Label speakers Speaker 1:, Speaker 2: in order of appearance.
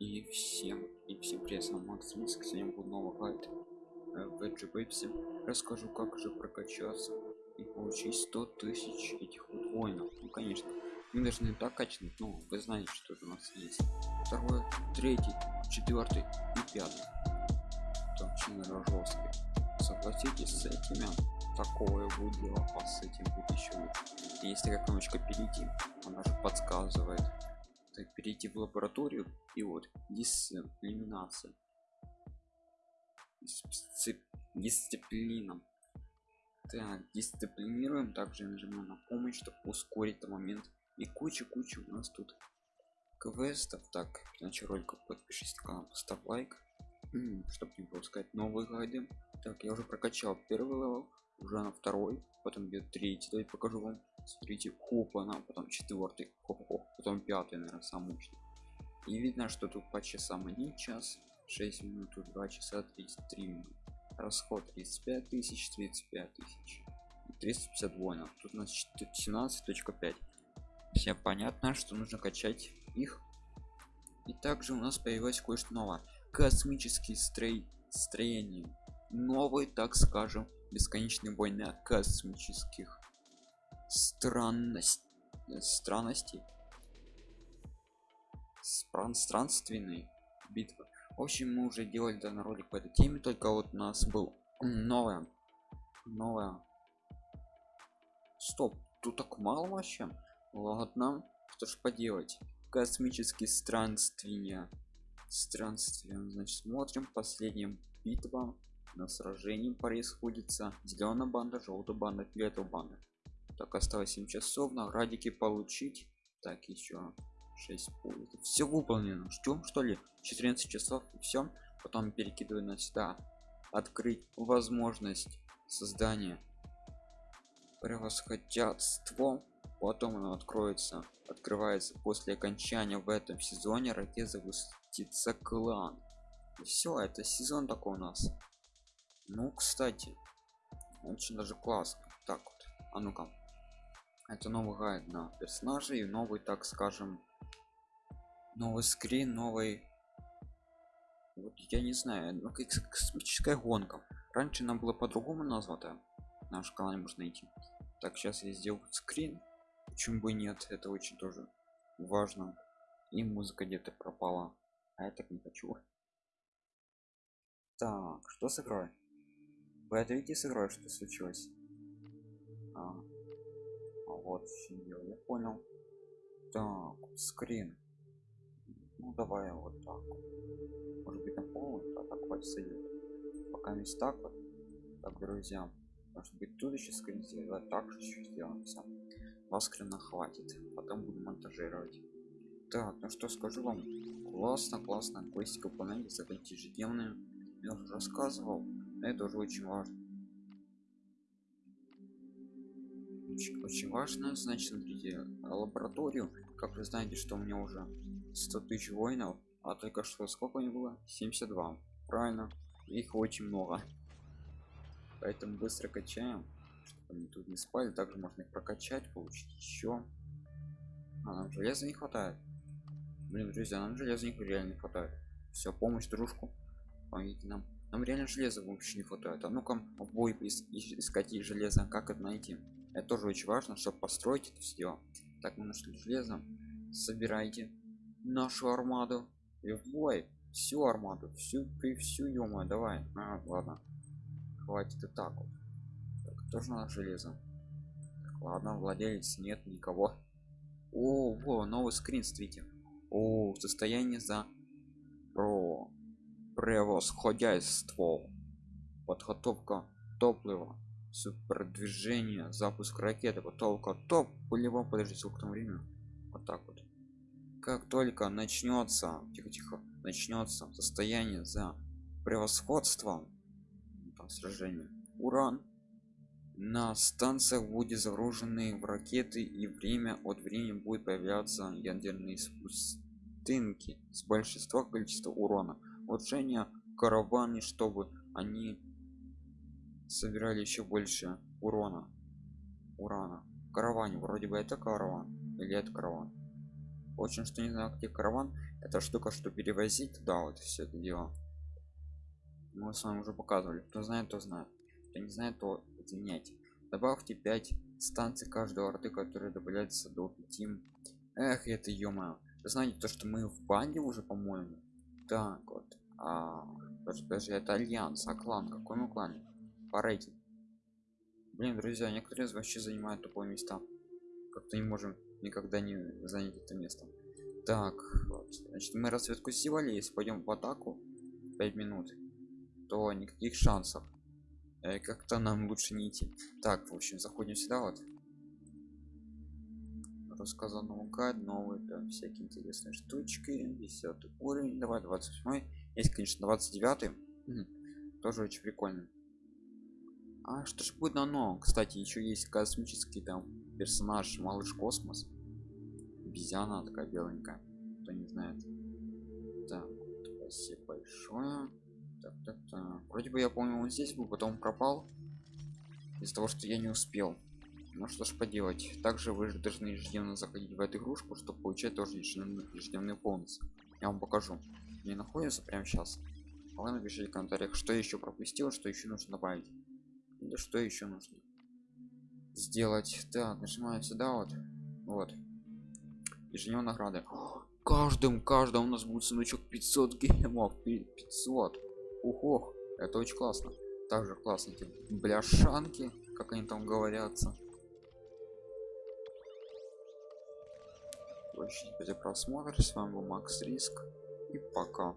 Speaker 1: И всем, и всем привет, с вами Макс Минск, сегодня будет новый гайд э, в Pepsi. Расскажу, как же прокачаться и получить 100 тысяч этих воинов. Ну, конечно, мы должны так качнуть, но вы знаете, что у нас есть. Второй, третий, четвертый и пятый. Это очень жесткий. Согласитесь с этими, такое будет дело, а с этим будет еще лучше. Есть такая кнопочка перейти, она же подсказывает так, перейти в лабораторию и вот дисциплинация дисциплина. Так дисциплинируем также нажимаем на помощь чтобы ускорить этот момент. И куча куча у нас тут квестов. Так иначе ролика подпишись на канал поставь лайк чтобы не пропускать новые гайды. Так я уже прокачал первый level уже на второй потом где третий. Давайте покажу вам. Смотрите хоп она потом четвертый хоп -хоп, потом пятый наверное самый мощный и видно что тут по часам один час 6 минут тут 2 часа 33 минут расход 35 тысяч 35 тысяч. 350 воинов тут у нас 17.5 все понятно что нужно качать их. И также у нас появилось кое-что новое. Космический строй строение новый так скажем бесконечный бой на космических странность странностей. Странственной битвы. В общем мы уже делали данный ролик по этой теме только вот у нас был новая новая. Стоп тут так мало вообще? Ладно что ж поделать. Космические странствия. Странствия. Значит смотрим последняя битва на сражении происходится. Зеленая банда желтая банда фиолетовая банда. Так осталось 7 часов наградики получить. Так еще 6 пуль все выполнено. Ждем что ли? 14 часов и все потом перекидываю на сюда. Открыть возможность создания превосходятство потом оно откроется открывается после окончания в этом сезоне. Ракет запустится клан. Все это сезон такой у нас ну кстати очень даже классно так вот а ну-ка. Это новый гайд на персонажей новый так скажем новый скрин новый вот я не знаю ну, как космическая гонка. Раньше нам было по-другому названо наш канал можно найти. Так сейчас я сделал скрин. Почему бы нет это очень тоже важно. И музыка где-то пропала а я так не хочу. Так что сыграть это видите сыграть что случилось. А, а вот я понял. Так скрин. Ну давай вот так может быть на пол а так хватит сойдет пока не так вот так друзья. Может быть тут еще скрин сделать так же еще сделаем все два скрина хватит потом буду монтажировать. Так ну что скажу вам? Классно классно. Квестик выполнять задать ежедневные я уже рассказывал это уже очень важно. Очень, очень важно значит смотрите лабораторию как вы знаете что у меня уже 100 тысяч воинов а только что сколько не было? 72 правильно их очень много. Поэтому быстро качаем чтобы они тут не спали. Также можно их прокачать получить еще. А нам железа не хватает. Блин друзья нам железа реально не хватает. Все помощь дружку помогите нам нам реально железа вообще не хватает. А ну-ка в бой искать железо. Как это найти? Это тоже очень важно чтобы построить это все так мы нашли железо? Собирайте нашу армаду. И в бой. Всю армаду. Всю при всю ё давай. А, ладно. Хватит и так вот. Так, тоже надо железо. Так, ладно владелец нет никого. О во новый скрин смотрите. О состояние за про превосходяйство. Подготовка топлива супердвижение запуск ракеты потолка топ полевом подожди сколько там время. Вот так вот. Как только начнется тихо тихо начнется состояние за превосходством там сражение уран на станциях будет загружены в ракеты и время от времени будет появляться ядерные спустынки с большинства количества урона улучшение караваны чтобы они собирали еще больше урона урана. Караване вроде бы это караван или это караван? Очень что не знаю где караван. Эта штука что перевозить туда вот все это дело. Мы с вами уже показывали. Кто знает то знает. Кто не знает то извиняйте добавьте 5 станций каждого арты которые добавляются до 5 эх это ё знаете то что мы в банде уже по-моему так вот а даже, даже это альянс а клан какой? Мы клан по рейтингу. Блин друзья некоторые вообще занимают тупое места. Как-то не можем никогда не занять это место. Так вот. значит мы разведку сделали. Если пойдем в атаку 5 минут то никаких шансов. Э, как-то нам лучше не идти. Так в общем заходим сюда вот рассказан наугад новые там всякие интересные штучки 10 уровень. Давай 28 есть конечно 29 тоже очень прикольно. А что ж будет на новом? Кстати еще есть космический там персонаж малыш космос обезьяна такая беленькая. Кто не знает. Так спасибо большое. Так, так, так. вроде бы я помню он здесь был потом пропал из-за того что я не успел ну что ж поделать также вы же должны ежедневно заходить в эту игрушку чтобы получать тоже ежедневный, ежедневный бонус я вам покажу не находится прямо сейчас. Вы напишите в комментариях что еще пропустил что еще нужно добавить. Или что еще нужно сделать. Так нажимаем сюда вот. Вот. Ежедневные награды каждым каждым у нас будет сундучок 500 гемов. 500 ух ох это очень классно. Также классно эти бляшанки как они там говорятся за просмотр с вами был макс риск. И пока